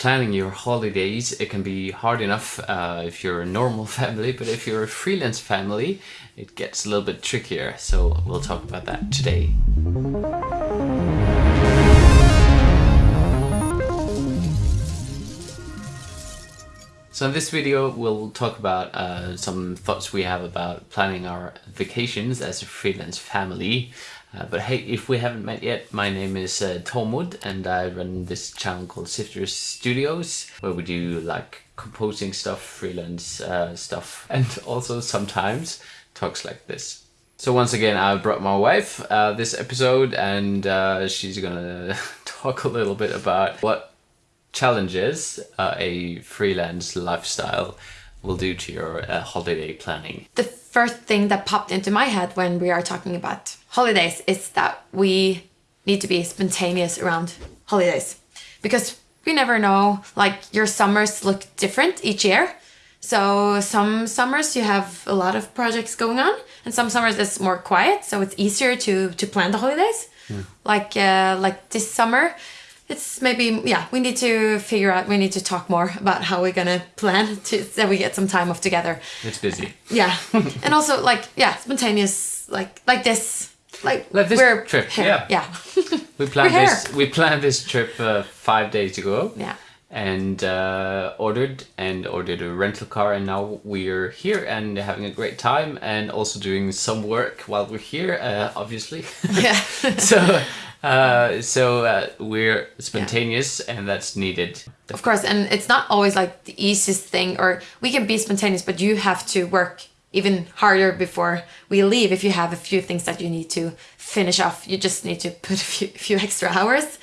planning your holidays it can be hard enough uh, if you're a normal family but if you're a freelance family it gets a little bit trickier. So we'll talk about that today. So in this video we'll talk about uh, some thoughts we have about planning our vacations as a freelance family uh, but hey, if we haven't met yet, my name is uh, Tormod and I run this channel called Sifters Studios where we do like composing stuff, freelance uh, stuff and also sometimes talks like this. So once again, I brought my wife uh, this episode and uh, she's gonna talk a little bit about what challenges uh, a freelance lifestyle will do to your uh, holiday planning. The first thing that popped into my head when we are talking about holidays is that we need to be spontaneous around holidays because we never know like your summers look different each year so some summers you have a lot of projects going on and some summers it's more quiet so it's easier to to plan the holidays mm. like uh, like this summer it's maybe yeah we need to figure out we need to talk more about how we're gonna plan to so we get some time off together. It's busy. Yeah. And also like yeah spontaneous like like this like, like this we're trip here. yeah. Yeah. We planned this we planned this trip uh, five days ago. Yeah. And uh, ordered and ordered a rental car and now we're here and having a great time and also doing some work while we're here uh, obviously. Yeah. So uh, so uh, we're spontaneous yeah. and that's needed. Of course, and it's not always like the easiest thing or we can be spontaneous, but you have to work even harder before we leave if you have a few things that you need to finish off. You just need to put a few, few extra hours.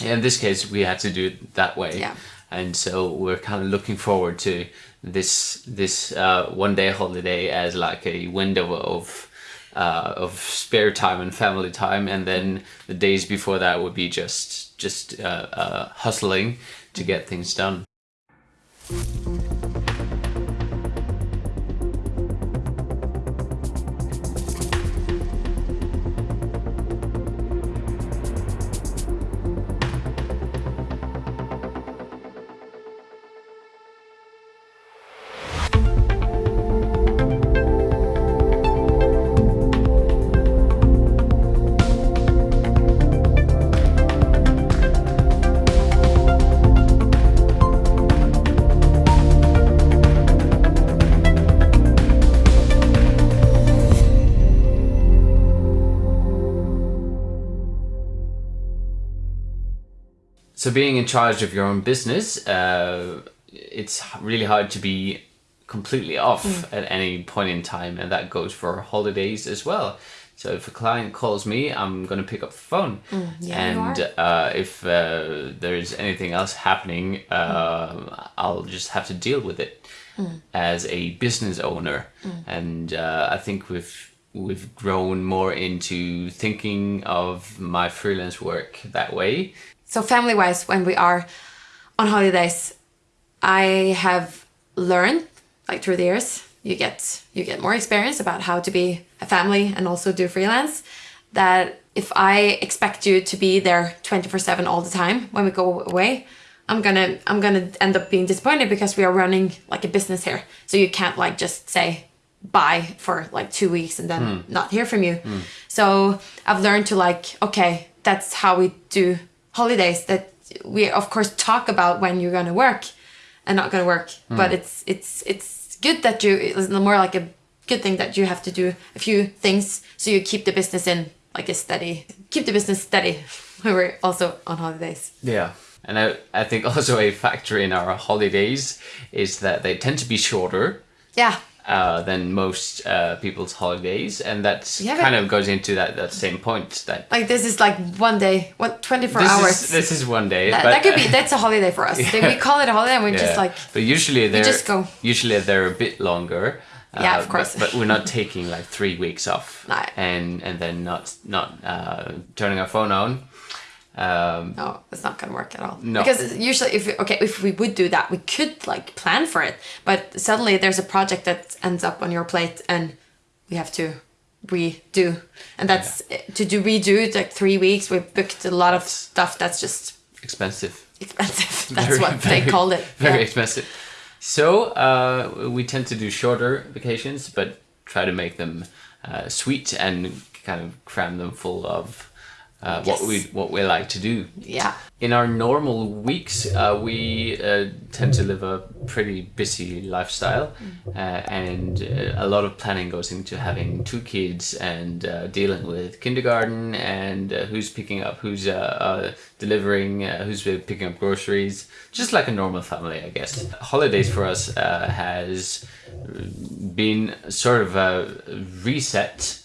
Yeah. In this case, we had to do it that way. Yeah. And so we're kind of looking forward to this this uh, one day holiday as like a window of uh, of spare time and family time and then the days before that would be just just uh, uh, hustling to get things done. So being in charge of your own business, uh, it's really hard to be completely off mm. at any point in time and that goes for holidays as well. So if a client calls me, I'm going to pick up the phone. Mm, yeah, and uh, if uh, there's anything else happening, uh, mm. I'll just have to deal with it mm. as a business owner. Mm. And uh, I think we've we've grown more into thinking of my freelance work that way so family wise, when we are on holidays, I have learned like through the years, you get you get more experience about how to be a family and also do freelance. That if I expect you to be there 24 seven all the time when we go away, I'm gonna I'm gonna end up being disappointed because we are running like a business here. So you can't like just say bye for like two weeks and then mm. not hear from you. Mm. So I've learned to like, okay, that's how we do holidays that we of course talk about when you're gonna work and not gonna work. Mm. but it's it's it's good that you it's more like a good thing that you have to do a few things so you keep the business in like a steady keep the business steady. When we're also on holidays. Yeah. And I, I think also a factor in our holidays is that they tend to be shorter. Yeah uh, than most uh, people's holidays, and that yeah, kind of goes into that, that same point that like this is like one day, what twenty four hours. Is, this is one day. That, but, that could be that's a holiday for us. Yeah. We call it a holiday, and we yeah. just like. But usually they're just go. Usually they're a bit longer. Yeah, uh, of course. But, but, we're not taking like three weeks off, no. and and then not not uh, turning our phone on um, no, it's not gonna work at all. No. Because usually, if okay, if we would do that, we could like plan for it. But suddenly, there's a project that ends up on your plate, and we have to redo. And that's yeah. to do redo it like three weeks. We booked a lot of stuff that's just expensive. expensive. That's Very, what they very- called it. Very Yeah. expensive. So uh, we tend to do shorter vacations, but try to make them uh, sweet and kind of cram them full of uh, what we what we like to do. Yeah. In our normal weeks, uh, we uh, tend to live a pretty busy lifestyle, uh, and uh, a lot of planning goes into having two kids and uh, dealing with kindergarten and uh, who's picking up, who's uh, uh, delivering, uh, who's picking up groceries, just like a normal family, I guess. Holidays for us uh, has been sort of a reset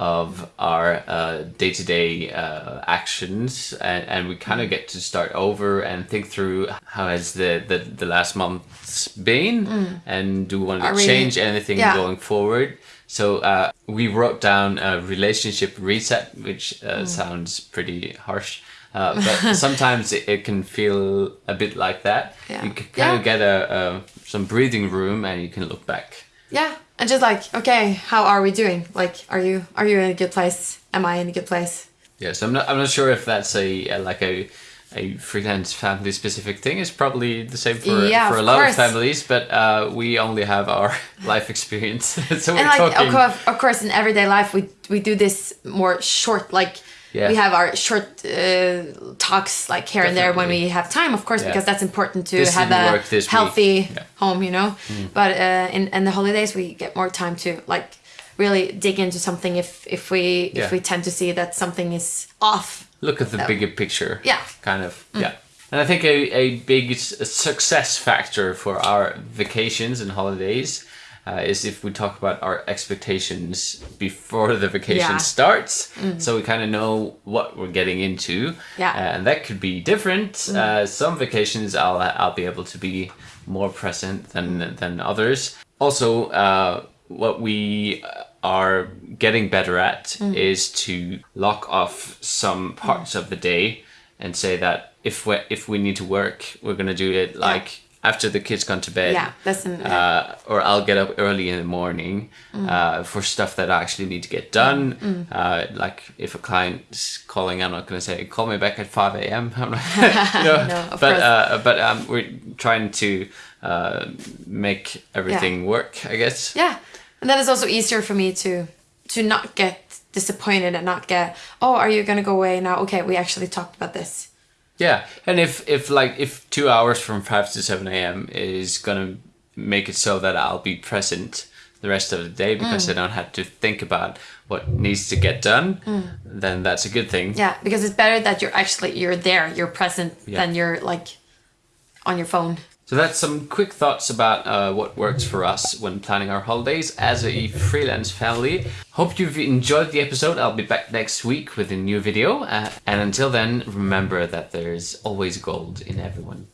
of our uh, day-to-day uh, actions and, and we kind of get to start over and think through how has the, the, the last months been and do we want to Are we- change anything yeah. going forward so uh, we wrote down a relationship reset which uh, sounds pretty harsh uh, but sometimes it, it can feel a bit like that Yeah. you can kind Yeah. of get a, a some breathing room and you can look back Yeah. And just like, okay, how are we doing? Like, are you are you in a good place? Am I in a good place? Yes, I'm not. I'm not sure if that's a, a like a a freelance family specific thing. It's probably the same for Yeah, for a lot course. of families, but uh, we only have our life experience, so we're and like talking. of course, of course in everyday life we we do this more short like Yeah. we have our short uh, talks like here and there when we have time of course Yeah. because that's important to This have a work this week. healthy Yeah. Mm. home you know but uh, in, in the holidays we get more time to like really dig into something if if we if we tend to see that something is off Look at the Oh. bigger picture. Yeah. Mm. Kind of. Yeah. And I think a, a big success factor for our vacations and holidays uh, is if we talk about our expectations before the vacation Yeah. Mm. starts. So we kind of know what we're getting into. Yeah. Mm. Uh, and that could be different. Uh, some vacations I'll, I'll be able to be more present than, than others. Also, uh, what we are getting better at Mm. is to lock off some parts of the day and say that if we if we need to work, we're gonna do it like after the kids gone to bed. Yeah, that's uh, or I'll get up early in the morning Mm. uh, for stuff that I actually need to get done. Uh, like if a client's calling, I'm not gonna say call me back at five a.m. I'm not, you know. No, but uh, but um, we're trying to uh, make everything work. I guess. Yeah, and then it's also easier for me to to not get disappointed and not get oh are you gonna go away now? Okay, we actually talked about this. Yeah, and if if like if two hours from five to seven a.m. is gonna make it so that I'll be present the rest of the day because Mm. I don't have to think about what needs to get done, then that's a good thing. Yeah, because it's better that you're actually you're there, you're present, Yeah. than you're like on your phone. So that's some quick thoughts about uh, what works for us when planning our holidays as a freelance family. Hope you've enjoyed the episode. I'll be back next week with a new video. Uh, and until then, remember that there's always gold in everyone.